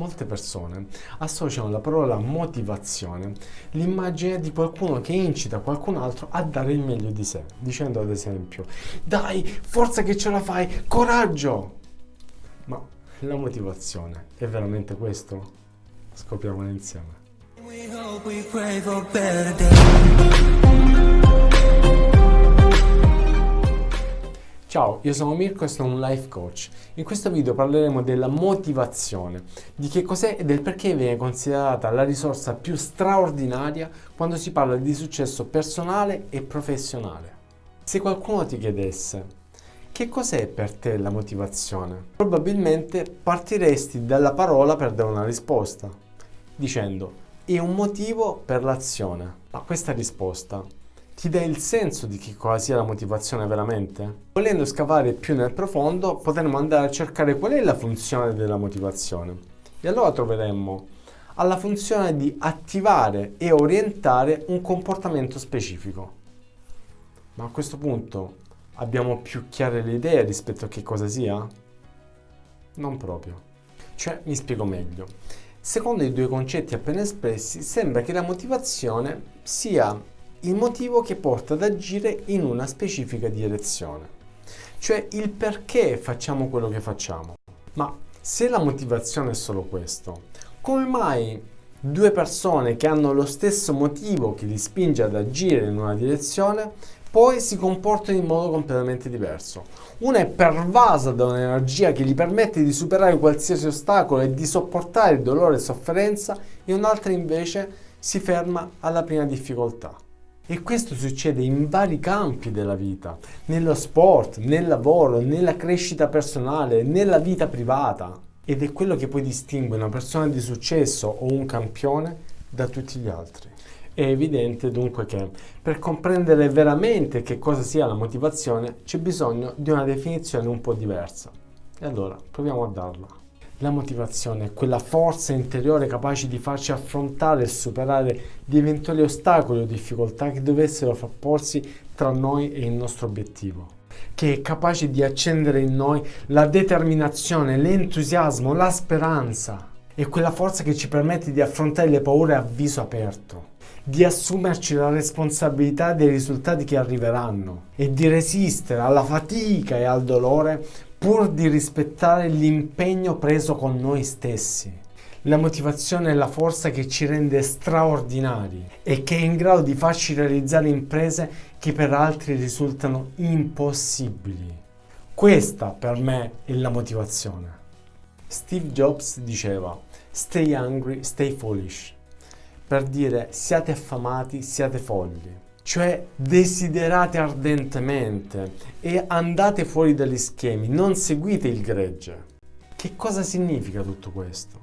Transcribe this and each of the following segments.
Molte persone associano alla parola motivazione l'immagine di qualcuno che incita qualcun altro a dare il meglio di sé, dicendo ad esempio dai, forza che ce la fai, coraggio! Ma la motivazione è veramente questo? Scopriamolo insieme. Ciao, io sono Mirko e sono un life coach. In questo video parleremo della motivazione, di che cos'è e del perché viene considerata la risorsa più straordinaria quando si parla di successo personale e professionale. Se qualcuno ti chiedesse che cos'è per te la motivazione, probabilmente partiresti dalla parola per dare una risposta, dicendo è un motivo per l'azione. Ma questa risposta ti dà il senso di che cosa sia la motivazione veramente? Volendo scavare più nel profondo, potremmo andare a cercare qual è la funzione della motivazione. E allora troveremmo alla funzione di attivare e orientare un comportamento specifico. Ma a questo punto abbiamo più chiare le idee rispetto a che cosa sia? Non proprio. Cioè, mi spiego meglio. Secondo i due concetti appena espressi, sembra che la motivazione sia il motivo che porta ad agire in una specifica direzione, cioè il perché facciamo quello che facciamo. Ma se la motivazione è solo questo, come mai due persone che hanno lo stesso motivo che li spinge ad agire in una direzione poi si comportano in modo completamente diverso. Una è pervasa da un'energia che gli permette di superare qualsiasi ostacolo e di sopportare dolore e sofferenza e un'altra invece si ferma alla prima difficoltà. E questo succede in vari campi della vita, nello sport, nel lavoro, nella crescita personale, nella vita privata. Ed è quello che poi distingue una persona di successo o un campione da tutti gli altri. È evidente dunque che per comprendere veramente che cosa sia la motivazione c'è bisogno di una definizione un po' diversa. E allora proviamo a darla. La motivazione è quella forza interiore capace di farci affrontare e superare di eventuali ostacoli o difficoltà che dovessero frapporsi tra noi e il nostro obiettivo che è capace di accendere in noi la determinazione, l'entusiasmo, la speranza. È quella forza che ci permette di affrontare le paure a viso aperto, di assumerci la responsabilità dei risultati che arriveranno e di resistere alla fatica e al dolore pur di rispettare l'impegno preso con noi stessi. La motivazione è la forza che ci rende straordinari e che è in grado di farci realizzare imprese che per altri risultano impossibili. Questa per me è la motivazione. Steve Jobs diceva Stay hungry, stay foolish per dire siate affamati, siate folli cioè desiderate ardentemente e andate fuori dagli schemi, non seguite il gregge. Che cosa significa tutto questo?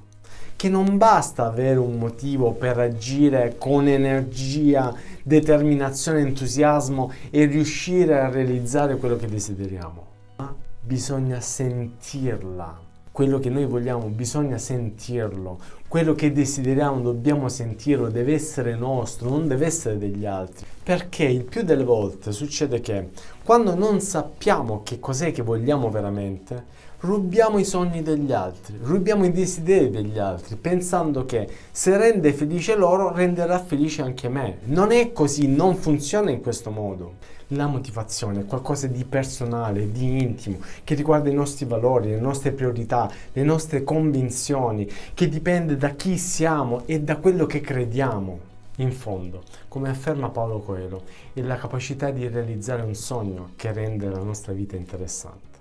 Che non basta avere un motivo per agire con energia, determinazione, entusiasmo e riuscire a realizzare quello che desideriamo, ma bisogna sentirla quello che noi vogliamo bisogna sentirlo, quello che desideriamo dobbiamo sentirlo, deve essere nostro, non deve essere degli altri. Perché il più delle volte succede che quando non sappiamo che cos'è che vogliamo veramente, rubiamo i sogni degli altri, rubiamo i desideri degli altri, pensando che se rende felice loro, renderà felice anche me. Non è così, non funziona in questo modo. La motivazione è qualcosa di personale, di intimo, che riguarda i nostri valori, le nostre priorità, le nostre convinzioni, che dipende da chi siamo e da quello che crediamo. In fondo, come afferma Paolo Coelho, è la capacità di realizzare un sogno che rende la nostra vita interessante,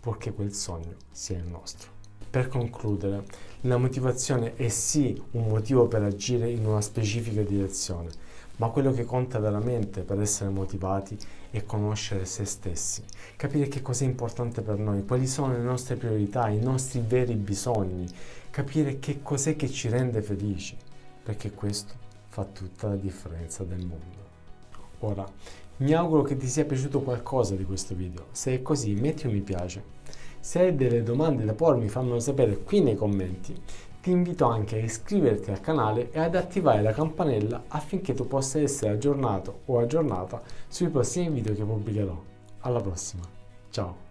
purché quel sogno sia il nostro. Per concludere, la motivazione è sì un motivo per agire in una specifica direzione, ma quello che conta veramente per essere motivati è conoscere se stessi, capire che cosa è importante per noi, quali sono le nostre priorità, i nostri veri bisogni, capire che cos'è che ci rende felici, perché questo fa tutta la differenza del mondo. Ora, mi auguro che ti sia piaciuto qualcosa di questo video, se è così metti un mi piace. Se hai delle domande da pormi fammelo sapere qui nei commenti ti invito anche a iscriverti al canale e ad attivare la campanella affinché tu possa essere aggiornato o aggiornata sui prossimi video che pubblicherò. Alla prossima, ciao!